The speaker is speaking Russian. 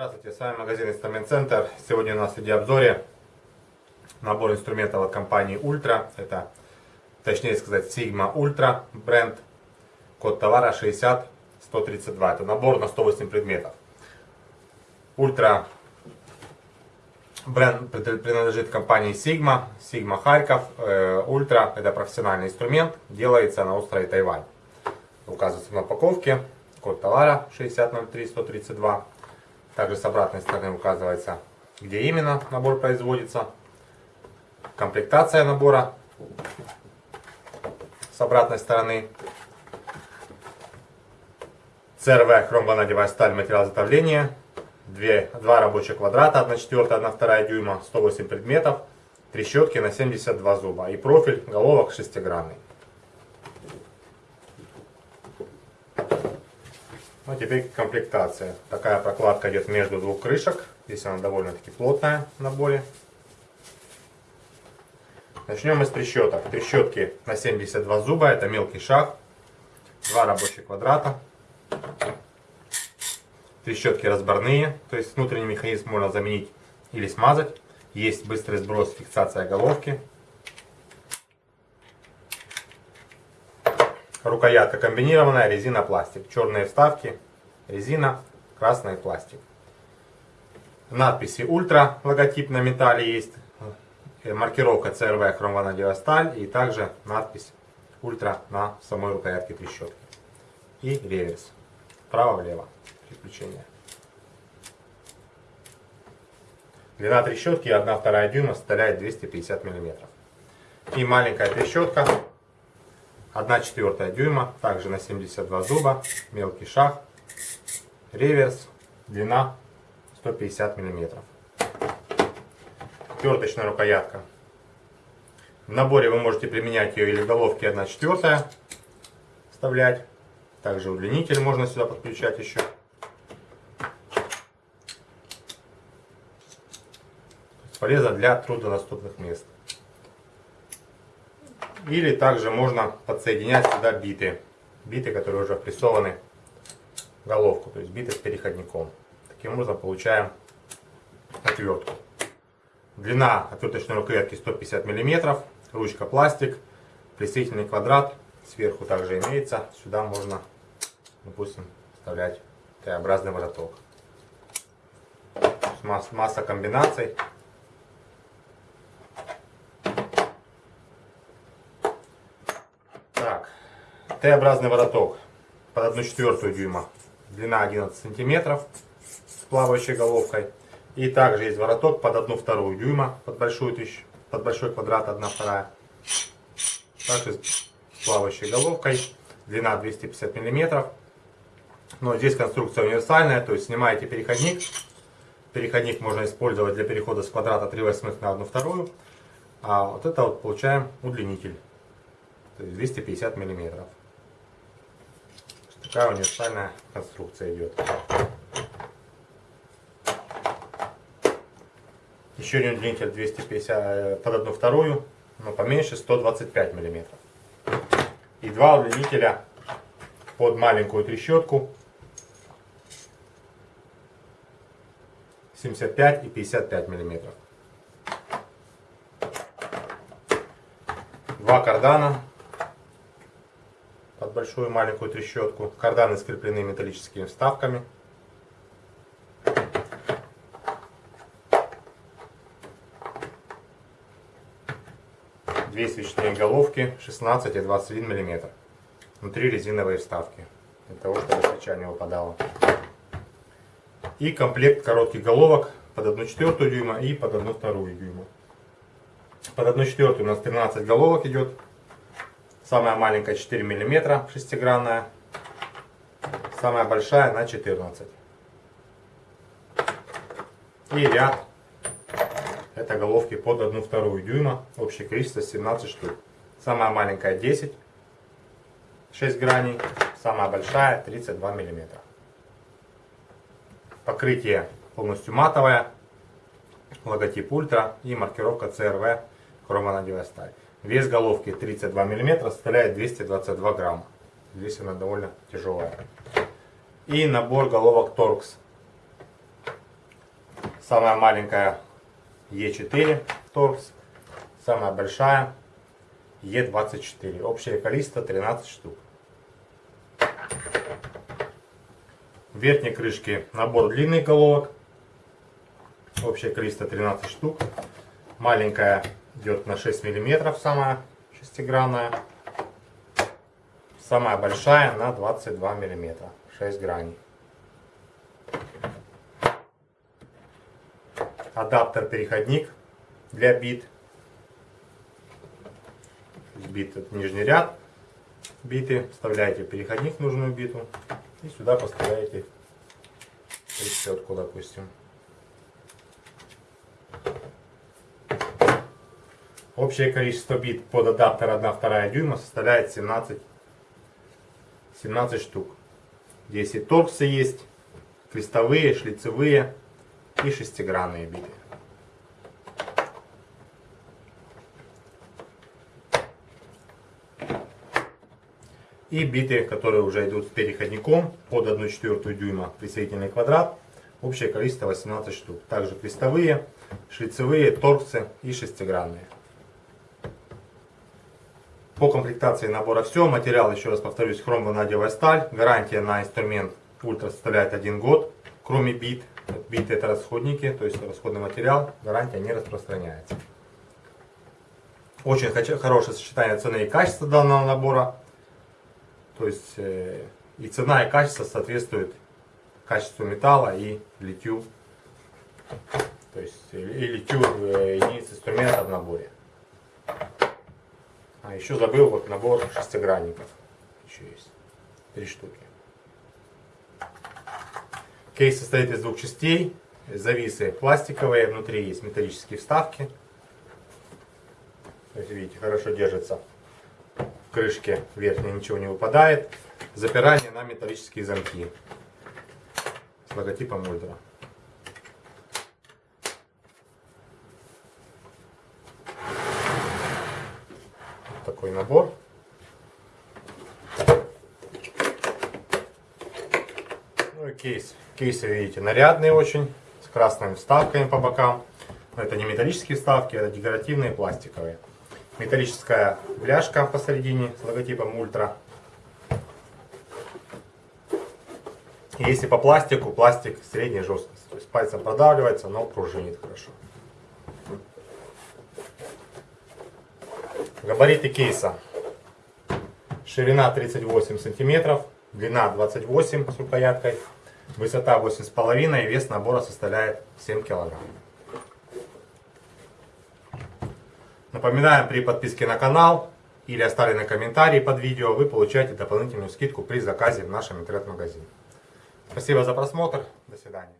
Здравствуйте, с вами магазин Инструмент Центр. Сегодня у нас в видеообзоре набор инструментов от компании Ultra. Это, точнее сказать, Sigma Ultra бренд. Код товара 60132. Это набор на 108 предметов. Ultra бренд принадлежит компании Sigma. Sigma Харьков. Э, Ultra это профессиональный инструмент. Делается на острове Тайвань. Указывается на упаковке. Код товара 6003132. Также с обратной стороны указывается, где именно набор производится. Комплектация набора с обратной стороны. CRV хромванадевая сталь, материал изготовления. Две, два рабочих квадрата, 1 четвертая, 1 вторая дюйма, 108 предметов. Трещотки на 72 зуба. И профиль головок шестигранный. Ну, теперь комплектация. Такая прокладка идет между двух крышек. Здесь она довольно-таки плотная в наборе. Начнем с трещоток. Трещотки на 72 зуба. Это мелкий шаг. Два рабочих квадрата. Трещотки разборные. То есть внутренний механизм можно заменить или смазать. Есть быстрый сброс, фиксация головки. Рукоятка комбинированная, резина, пластик. Черные вставки, резина, красный пластик. Надписи Ультра, логотип на металле есть. Э, маркировка CrV хромванадиевая сталь и также надпись Ультра на самой рукоятке трещотки. И реверс. Право-влево. Переключение. Длина трещотки 1,2 дюйма составляет 250 мм. И маленькая трещотка 1 четвертая дюйма, также на 72 зуба, мелкий шаг, реверс, длина 150 миллиметров. Отверточная рукоятка. В наборе вы можете применять ее или в головке 1 четвертая вставлять. Также удлинитель можно сюда подключать еще. Полезно для труднодоступных мест. Или также можно подсоединять сюда биты. Биты, которые уже прессованы в головку, то есть биты с переходником. Таким образом получаем отвертку. Длина отверточной рукоятки 150 мм, ручка пластик, присоединительный квадрат сверху также имеется. Сюда можно, допустим, вставлять Т-образный вороток. Масса комбинаций. Т-образный вороток под 1 четвертую дюйма, длина 11 сантиметров с плавающей головкой. И также есть вороток под 1 вторую дюйма, под большую тысячу, под большой квадрат 1 вторая. Также с плавающей головкой, длина 250 миллиметров. Но здесь конструкция универсальная, то есть снимаете переходник. Переходник можно использовать для перехода с квадрата 3 восьмых на 1 вторую. А вот это вот получаем удлинитель. То есть 250 миллиметров. Такая универсальная конструкция идет. Еще один удлинитель 250 под одну вторую, но поменьше 125 миллиметров. И два удлинителя под маленькую трещотку 75 и 55 миллиметров. Два кардана большую и маленькую трещотку. Карданы скреплены металлическими вставками. Две свечные головки 16 и 21 мм. Внутри резиновые вставки. Для того, чтобы свеча не выпадала. И комплект коротких головок под 1 четвертую дюйма и под 1 вторую дюйма. Под 1 четвертую у нас 13 головок идет. Самая маленькая 4 мм шестигранная. Самая большая на 14. И ряд. Это головки под 1 вторую дюйма. Общее количество 17 штук. Самая маленькая 10. 6 граней. Самая большая 32 мм. Покрытие полностью матовое. логотип Ультра и маркировка CRV хромонадевая сталь. Вес головки 32 мм составляет 222 грамма. Здесь она довольно тяжелая. И набор головок Torx. Самая маленькая E4 Torx. Самая большая E24. Общее количество 13 штук. В верхней крышке набор длинных головок. Общее количество 13 штук. Маленькая идет на 6 миллиметров, самая шестигранная. Самая большая на 22 миллиметра, 6 граней. Адаптер-переходник для бит. Бит это нижний ряд биты. Вставляете переходник в нужную биту. И сюда поставляете трещотку, допустим. Общее количество бит под адаптер 1-2 дюйма составляет 17, 17 штук. Здесь и торксы есть, крестовые, шлицевые и шестигранные биты. И биты, которые уже идут с переходником под 1,4 дюйма присоединительный квадрат. Общее количество 18 штук. Также крестовые, шлицевые, торксы и шестигранные. По комплектации набора все. Материал, еще раз повторюсь, хромванадевая сталь. Гарантия на инструмент ультра составляет один год. Кроме бит. Биты это расходники, то есть расходный материал. Гарантия не распространяется. Очень хорошее сочетание цены и качества данного набора. То есть э, и цена и качество соответствуют качеству металла и литью. То есть и литью э, единиц инструмента в наборе. А еще забыл вот набор шестигранников. Еще есть. Три штуки. Кейс состоит из двух частей. Зависы пластиковые, внутри есть металлические вставки. То есть, видите, хорошо держится. В крышке верхней ничего не выпадает. Запирание на металлические замки. С логотипом Ультра. Такой набор. Ну и кейс. Кейсы, видите, нарядные очень, с красными вставками по бокам. Но это не металлические вставки, это декоративные пластиковые. Металлическая бляшка посередине с логотипом Ультра. Если по пластику, пластик средней жесткости. То есть пальцем продавливается, но пружинит хорошо. Габариты кейса. Ширина 38 сантиметров, длина 28 с рукояткой, высота 8,5 и вес набора составляет 7 килограмм. Напоминаем, при подписке на канал или оставленном комментарии под видео вы получаете дополнительную скидку при заказе в нашем интернет-магазине. Спасибо за просмотр. До свидания.